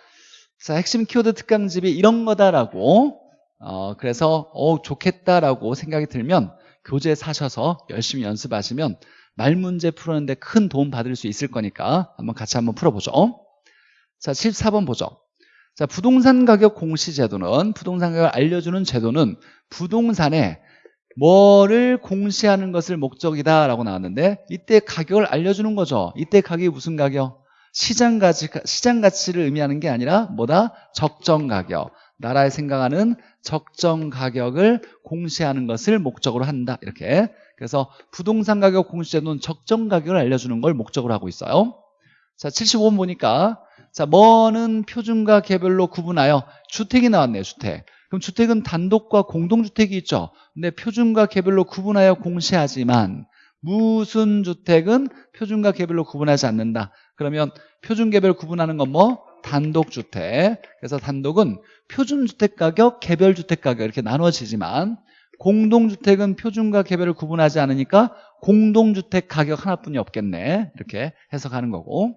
자, 핵심 키워드 특강집이 이런 거다라고 어, 그래서 어, 좋겠다라고 생각이 들면 교재 사셔서 열심히 연습하시면 말 문제 풀었는데 큰 도움 받을 수 있을 거니까 한번 같이 한번 풀어보죠. 자 14번 보죠. 자 부동산 가격 공시 제도는 부동산 가격을 알려주는 제도는 부동산에 뭐를 공시하는 것을 목적이다 라고 나왔는데 이때 가격을 알려주는 거죠. 이때 가격이 무슨 가격? 시장 가치, 시장 가치를 의미하는 게 아니라 뭐다? 적정 가격. 나라에 생각하는 적정 가격을 공시하는 것을 목적으로 한다. 이렇게. 그래서 부동산 가격 공시제도는 적정 가격을 알려주는 걸 목적으로 하고 있어요. 자 75번 보니까 자 뭐는 표준과 개별로 구분하여 주택이 나왔네요 주택. 그럼 주택은 단독과 공동주택이 있죠. 근데 표준과 개별로 구분하여 공시하지만 무슨 주택은 표준과 개별로 구분하지 않는다 그러면 표준 개별 구분하는 건 뭐? 단독주택. 그래서 단독은 표준주택 가격, 개별주택 가격 이렇게 나눠지지만 공동주택은 표준과 개별을 구분하지 않으니까 공동주택 가격 하나뿐이 없겠네. 이렇게 해석하는 거고.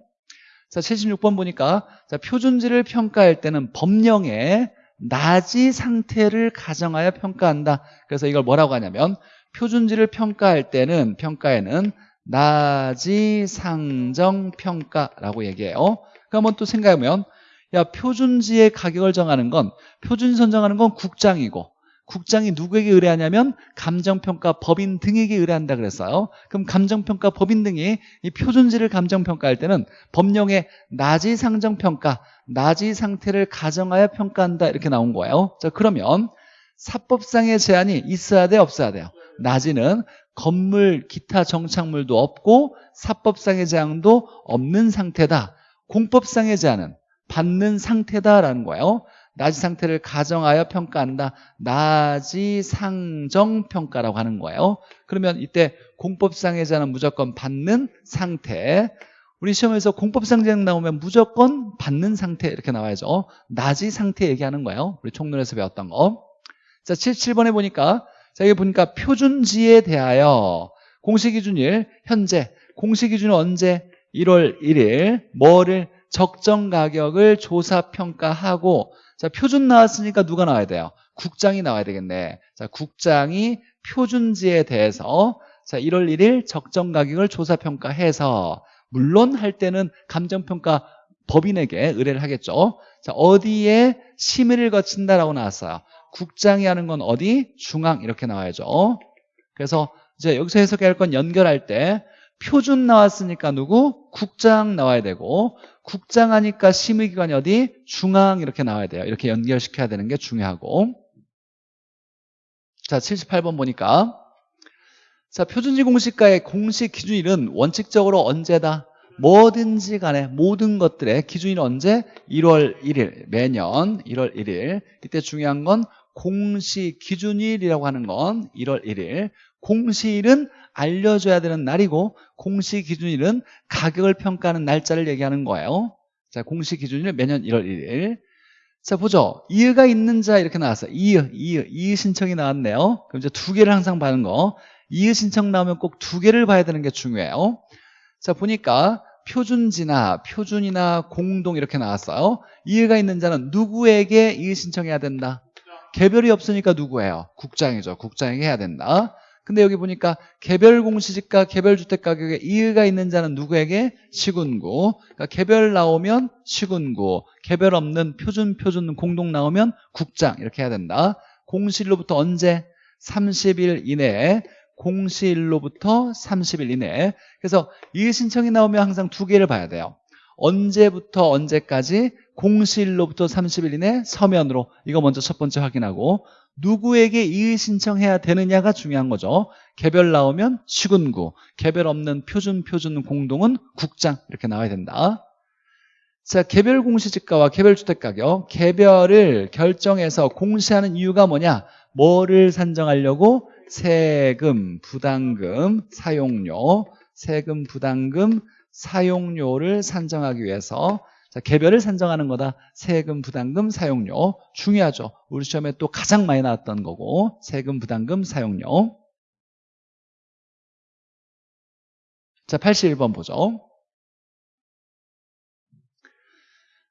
자 76번 보니까 자, 표준지를 평가할 때는 법령의 나지 상태를 가정하여 평가한다. 그래서 이걸 뭐라고 하냐면 표준지를 평가할 때는 평가에는 나지 상정 평가라고 얘기해요. 그러면 또 생각해보면 야 표준지의 가격을 정하는 건 표준 선정하는 건 국장이고 국장이 누구에게 의뢰하냐면 감정평가 법인 등에게 의뢰한다 그랬어요. 그럼 감정평가 법인 등이 이 표준지를 감정평가할 때는 법령의 나지 상정평가 나지 상태를 가정하여 평가한다 이렇게 나온 거예요. 자 그러면 사법상의 제한이 있어야 돼 없어야 돼요? 나지는 건물 기타 정착물도 없고 사법상의 제한도 없는 상태다. 공법상의 제한은 받는 상태다라는 거예요. 나지 상태를 가정하여 평가한다. 나지 상정 평가라고 하는 거예요. 그러면 이때 공법상의 제한은 무조건 받는 상태. 우리 시험에서 공법상 제한 나오면 무조건 받는 상태 이렇게 나와야죠. 나지 상태 얘기하는 거예요. 우리 총론에서 배웠던 거 자, 77번에 보니까 자, 여기 보니까 표준지에 대하여 공시기준일 현재. 공시기준은 언제? 1월 1일. 뭐를? 적정 가격을 조사 평가하고. 자 표준 나왔으니까 누가 나와야 돼요? 국장이 나와야 되겠네. 자 국장이 표준지에 대해서 자 1월 1일 적정 가격을 조사 평가해서 물론 할 때는 감정평가 법인에게 의뢰를 하겠죠. 자 어디에 심의를 거친다라고 나왔어요 국장이 하는 건 어디? 중앙 이렇게 나와야죠 그래서 이제 여기서 해석해야 할건 연결할 때 표준 나왔으니까 누구? 국장 나와야 되고 국장 하니까 심의기관이 어디? 중앙 이렇게 나와야 돼요 이렇게 연결시켜야 되는 게 중요하고 자, 78번 보니까 자, 표준지 공시가의 공시 기준일은 원칙적으로 언제다? 뭐든지 간에 모든 것들의 기준일은 언제? 1월 1일 매년 1월 1일 이때 중요한 건 공시 기준일이라고 하는 건 1월 1일. 공시일은 알려줘야 되는 날이고 공시 기준일은 가격을 평가하는 날짜를 얘기하는 거예요. 자 공시 기준일 매년 1월 1일. 자 보죠. 이의가 있는 자 이렇게 나왔어요. 이의 이의 이의 신청이 나왔네요. 그럼 이제 두 개를 항상 봐는 거. 이의 신청 나오면 꼭 두 개를 봐야 되는 게 중요해요. 자 보니까 표준지나 표준이나 공동 이렇게 나왔어요. 이해가 있는 자는 누구에게 이의 신청해야 된다 개별이 없으니까 누구예요? 국장이죠. 국장에게 해야 된다. 근데 여기 보니까 개별 공시지가 개별 주택 가격에 이의가 있는 자는 누구에게? 시군구. 그러니까 개별 나오면 시군구 개별 없는 표준 표준 공동 나오면 국장. 이렇게 해야 된다. 공시일로부터 언제? 30일 이내에 공시일로부터 30일 이내. 그래서 이 신청이 나오면 항상 두 개를 봐야 돼요 언제부터 언제까지 공시일로부터 30일 이내 서면으로 이거 먼저 첫 번째 확인하고 누구에게 이의 신청해야 되느냐가 중요한 거죠. 개별 나오면 시군구 개별 없는 표준 표준 공동은 국장 이렇게 나와야 된다. 자 개별 공시지가와 개별 주택가격 개별을 결정해서 공시하는 이유가 뭐냐? 뭐를 산정하려고? 세금, 부담금, 사용료, 세금, 부담금, 사용료를 산정하기 위해서 자, 개별을 산정하는 거다. 세금, 부담금, 사용료. 중요하죠. 우리 시험에 또 가장 많이 나왔던 거고 세금, 부담금, 사용료. 자, 81번 보죠.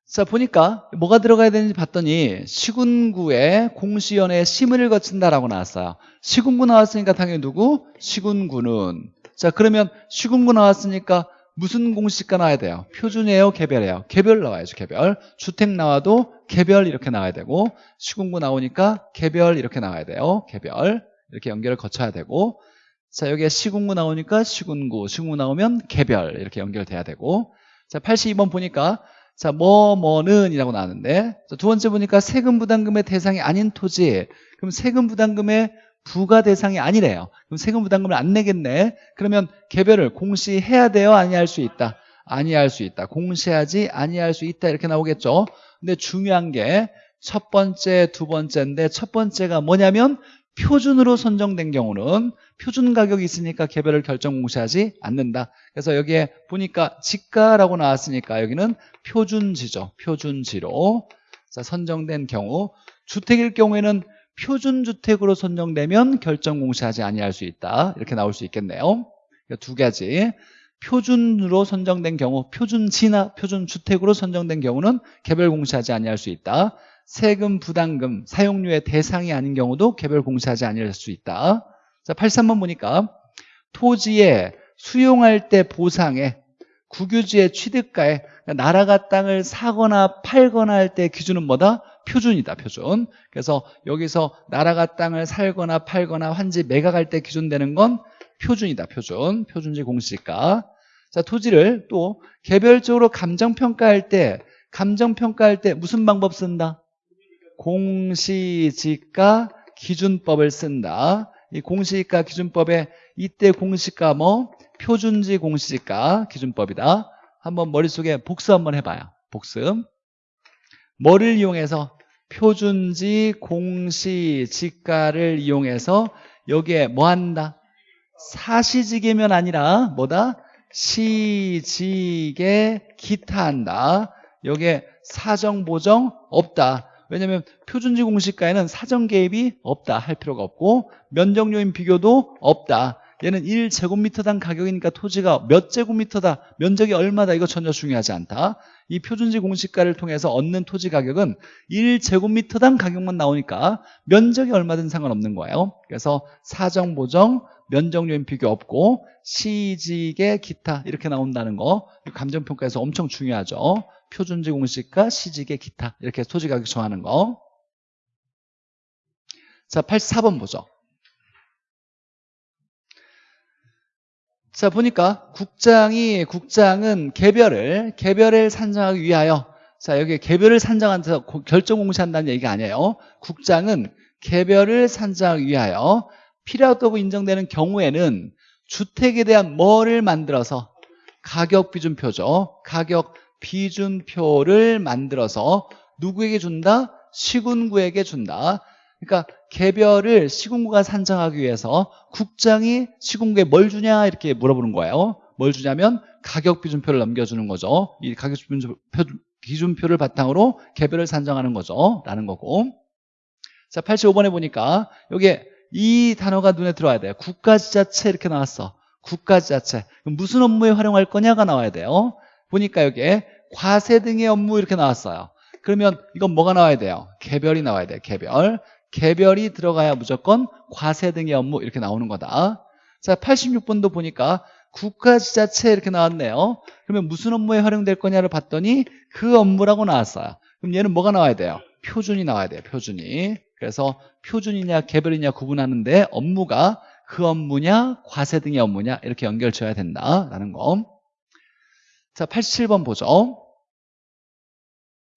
자 보니까 뭐가 들어가야 되는지 봤더니 시군구에 공시연에 심의를 거친다라고 나왔어요 시군구 나왔으니까 당연히 누구? 시군구는 자 그러면 시군구 나왔으니까 무슨 공시가 나와야 돼요? 표준이에요? 개별이에요? 개별 나와야죠 개별 주택 나와도 개별 이렇게 나와야 되고 시군구 나오니까 개별 이렇게 나와야 돼요 개별 이렇게 연결을 거쳐야 되고 자 여기에 시군구 나오니까 시군구 시군구 나오면 개별 이렇게 연결돼야 되고 자 82번 보니까 자, 뭐, 뭐는 이라고 나왔는데 자, 두 번째 보니까 세금 부담금의 대상이 아닌 토지 그럼 세금 부담금의 부가 대상이 아니래요. 그럼 세금 부담금을 안 내겠네. 그러면 개별을 공시해야 돼요? 아니할 수 있다. 아니할 수 있다. 공시하지 아니할 수 있다. 이렇게 나오겠죠? 근데 중요한 게 첫 번째 두 번째인데 첫 번째가 뭐냐면 표준으로 선정된 경우는 표준 가격이 있으니까 개별을 결정 공시하지 않는다. 그래서 여기에 보니까 지가라고 나왔으니까 여기는 표준지죠. 표준지로. 자, 선정된 경우 주택일 경우에는 표준주택으로 선정되면 결정 공시하지 아니할 수 있다. 이렇게 나올 수 있겠네요. 두 가지. 표준으로 선정된 경우 표준지나 표준주택으로 선정된 경우는 개별 공시하지 아니할 수 있다. 세금 부담금 사용료의 대상이 아닌 경우도 개별 공시하지 아니할 수 있다 자 83번 보니까 토지에 수용할 때 보상에 국유지의 취득가에 나라가 땅을 사거나 팔거나 할 때 기준은 뭐다? 표준이다 표준 그래서 여기서 나라가 땅을 살거나 팔거나 환지 매각할 때 기준되는 건 표준이다 표준 표준지 공시가 자 토지를 또 개별적으로 감정평가할 때 감정평가할 때 무슨 방법 쓴다? 공시지가 기준법을 쓴다. 이 공시지가 기준법에 이때 공시가 뭐 표준지 공시지가 기준법이다. 한번 머릿속에 복습 한번 해봐요. 복습. 뭐를 이용해서 표준지 공시 지가를 이용해서 여기에 뭐 한다? 사시지계면 아니라 뭐다? 시지계 기타 한다. 여기에 사정 보정 없다. 왜냐하면 표준지 공시가에는 사전 개입이 없다 할 필요가 없고 면적요인 비교도 없다 얘는 1제곱미터당 가격이니까 토지가 몇 제곱미터다 면적이 얼마다 이거 전혀 중요하지 않다 이 표준지 공시가를 통해서 얻는 토지 가격은 1제곱미터당 가격만 나오니까 면적이 얼마든 상관없는 거예요 그래서 사정 보정 면적요인 비교 없고 시직의 기타 이렇게 나온다는 거 감정평가에서 엄청 중요하죠 표준지 공시가 시직의 기타 이렇게 토지 가격 정하는 거. 자, 84번 보죠. 자, 보니까 국장이 국장은 개별을 개별을 산정하기 위하여 자, 여기 개별을 산정한서 결정 공시한다는 얘기가 아니에요. 국장은 개별을 산정하기 위하여 필요하다고 인정되는 경우에는 주택에 대한 뭐를 만들어서 가격 비준표죠. 가격 비준표를 만들어서 누구에게 준다? 시군구에게 준다. 그러니까 개별을 시군구가 산정하기 위해서 국장이 시군구에 뭘 주냐 이렇게 물어보는 거예요. 뭘 주냐면 가격 비준표를 넘겨주는 거죠. 이 가격 비준표, 기준표를 바탕으로 개별을 산정하는 거죠. 라는 거고. 자, 85번에 보니까 여기에 이 단어가 눈에 들어와야 돼요. 국가지자체 이렇게 나왔어. 국가지자체. 무슨 업무에 활용할 거냐가 나와야 돼요. 보니까 여기에 과세 등의 업무 이렇게 나왔어요. 그러면 이건 뭐가 나와야 돼요? 개별이 나와야 돼요. 개별. 개별이 들어가야 무조건 과세 등의 업무 이렇게 나오는 거다. 자, 86번도 보니까 국가지자체 이렇게 나왔네요. 그러면 무슨 업무에 활용될 거냐를 봤더니 그 업무라고 나왔어요. 그럼 얘는 뭐가 나와야 돼요? 표준이 나와야 돼요. 표준이. 그래서 표준이냐 개별이냐 구분하는데 업무가 그 업무냐 과세 등의 업무냐 이렇게 연결 지어야 된다라는 거. 자, 87번 보죠.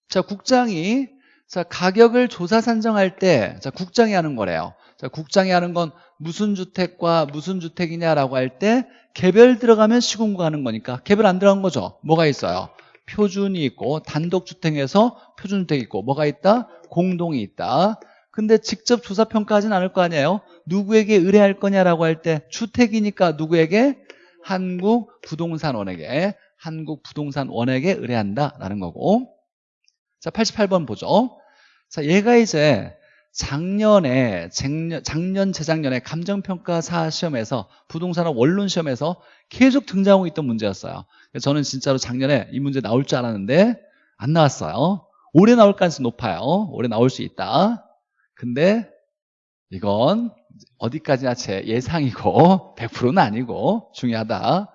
자, 국장이 자, 가격을 조사 산정할 때 자, 국장이 하는 거래요. 자, 국장이 하는 건 무슨 주택과 무슨 주택이냐라고 할 때 개별 들어가면 시공구 하는 거니까 개별 안 들어간 거죠. 뭐가 있어요? 표준이 있고 단독주택에서 표준주택이 있고 뭐가 있다? 공동이 있다. 근데 직접 조사평가하진 않을 거 아니에요? 누구에게 의뢰할 거냐라고 할 때 주택이니까 누구에게? 한국부동산원에게 한국부동산원에게 의뢰한다라는 거고 자 88번 보죠. 자 얘가 이제 작년에 작년, 작년 재작년에 감정평가사 시험에서 부동산원 원론 시험에서 계속 등장하고 있던 문제였어요. 저는 진짜로 작년에 이 문제 나올 줄 알았는데 안 나왔어요. 올해 나올 가능성이 높아요. 올해 나올 수 있다. 근데 이건 어디까지나 제 예상이고 100%는 아니고 중요하다.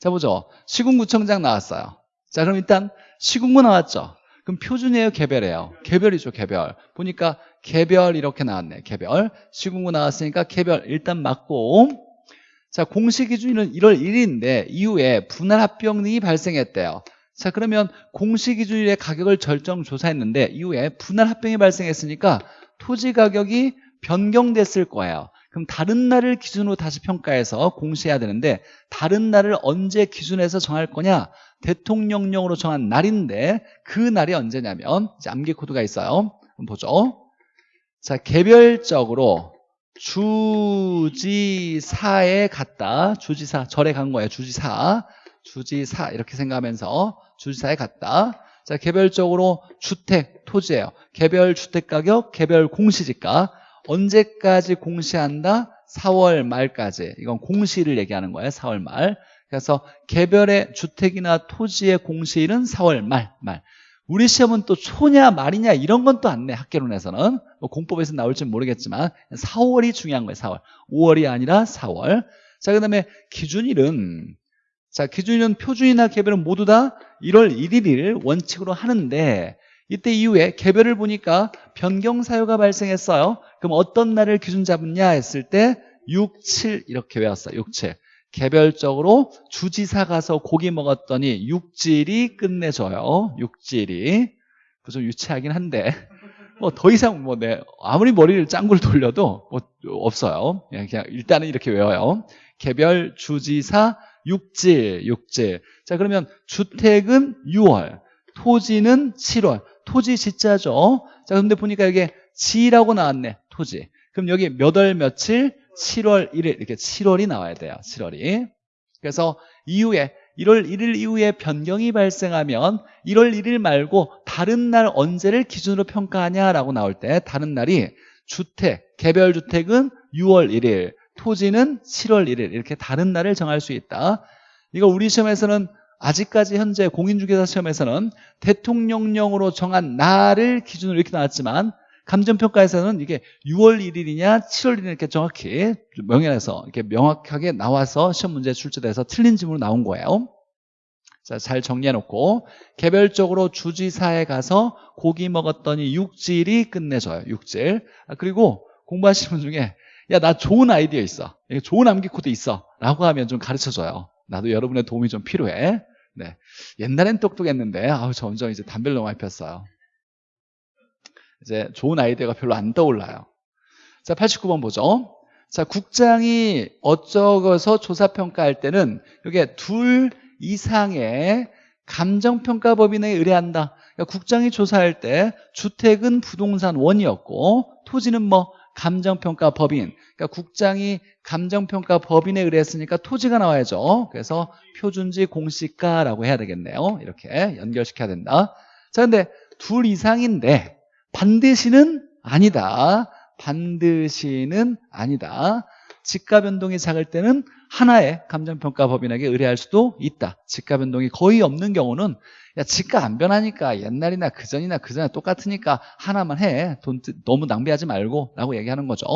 자 보죠. 시군구청장 나왔어요. 자 그럼 일단 시군구 나왔죠 그럼 표준이에요? 개별이에요? 개별이죠 개별. 보니까 개별 이렇게 나왔네 개별. 시군구 나왔으니까 개별. 일단 맞고. 자 공시 기준일은 1월 1일인데 이후에 분할 합병 등이 발생했대요. 자 그러면 공시 기준일의 가격을 절정 조사했는데 이후에 분할 합병이 발생했으니까 토지 가격이 변경됐을 거예요 그럼 다른 날을 기준으로 다시 평가해서 공시해야 되는데 다른 날을 언제 기준해서 정할 거냐? 대통령령으로 정한 날인데 그 날이 언제냐면 이제 암기 코드가 있어요. 보죠. 자 개별적으로 주지사에 갔다. 주지사 절에 간 거예요. 주지사. 주지사 이렇게 생각하면서 주지사에 갔다. 자 개별적으로 주택 토지예요. 개별 주택가격 개별 공시지가 언제까지 공시한다? 4월 말까지. 이건 공시를 얘기하는 거예요 4월 말. 그래서 개별의 주택이나 토지의 공시일은 4월 말, 말. 우리 시험은 또 초냐 말이냐 이런 건 또 안 내 학계론에서는. 뭐 공법에서 나올지 모르겠지만 4월이 중요한 거예요 4월. 5월이 아니라 4월. 자그 다음에 기준일은 자 기준일은 표준이나 개별은 모두 다 1월 1일을 원칙으로 하는데 이때 이후에 개별을 보니까 변경 사유가 발생했어요. 그럼 어떤 날을 기준 잡느냐 했을 때 6, 7 이렇게 외웠어요. 6, 7 개별적으로 주지사 가서 고기 먹었더니 육질이 끝내줘요. 육질이. 좀 유치하긴 한데. 뭐 더 이상 뭐 내 아무리 머리를 짱굴 돌려도 뭐 없어요. 그냥, 그냥 일단은 이렇게 외워요. 개별 주지사 육질 육질. 자 그러면 주택은 6월 토지는 7월 토지 지자죠. 자 그런데 보니까 여기 지라고 나왔네 토지. 그럼 여기 몇 월 며칠? 7월 1일. 이렇게 7월이 나와야 돼요 7월이. 그래서 이후에 1월 1일 이후에 변경이 발생하면 1월 1일 말고 다른 날 언제를 기준으로 평가하냐라고 나올 때 다른 날이 주택, 개별 주택은 6월 1일 토지는 7월 1일. 이렇게 다른 날을 정할 수 있다. 이거 우리 시험에서는 아직까지 현재 공인중개사 시험에서는 대통령령으로 정한 날을 기준으로 이렇게 나왔지만 감정평가에서는 이게 6월 1일이냐 7월 1일 이렇게 정확히 명예해서 이렇게 명확하게 나와서 시험 문제 출제돼서 틀린 지문으로 나온 거예요. 자, 잘 정리해놓고 개별적으로 주지사에 가서 고기 먹었더니 육질이 끝내줘요 육질. 아, 그리고 공부하시는 분 중에 야 나 좋은 아이디어 있어. 좋은 암기 코드 있어. 라고 하면 좀 가르쳐줘요. 나도 여러분의 도움이 좀 필요해 네. 옛날엔 똑똑했는데 아우 점점 이제 담배를 너무 많이 폈어요 이제 좋은 아이디어가 별로 안 떠올라요 자, 89번 보죠. 자, 국장이 어쩌고서 조사평가할 때는 이게 둘 이상의 감정평가 법인에 의뢰한다. 그러니까 국장이 조사할 때 주택은 부동산 원이었고 토지는 뭐 감정평가 법인. 그러니까 국장이 감정평가 법인에 의뢰했으니까 토지가 나와야죠. 그래서 표준지 공시가라고 해야 되겠네요. 이렇게 연결시켜야 된다. 자, 근데 둘 이상인데 반드시는 아니다. 반드시는 아니다. 지가 변동이 작을 때는 하나의 감정평가 법인에게 의뢰할 수도 있다. 지가 변동이 거의 없는 경우는 야 지가 안 변하니까 옛날이나 그전이나 그전에 똑같으니까 하나만 해. 돈 너무 낭비하지 말고 라고 얘기하는 거죠.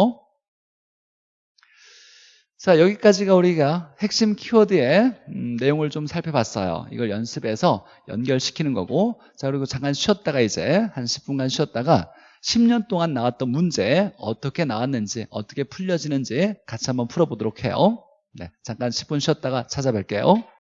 자 여기까지가 우리가 핵심 키워드의 음, 내용을 좀 살펴봤어요. 이걸 연습해서 연결시키는 거고 자 그리고 잠깐 쉬었다가 이제 한 10분간 쉬었다가 10년 동안 나왔던 문제 어떻게 나왔는지 어떻게 풀려지는지 같이 한번 풀어보도록 해요. 네, 잠깐 10분 쉬었다가 찾아뵐게요.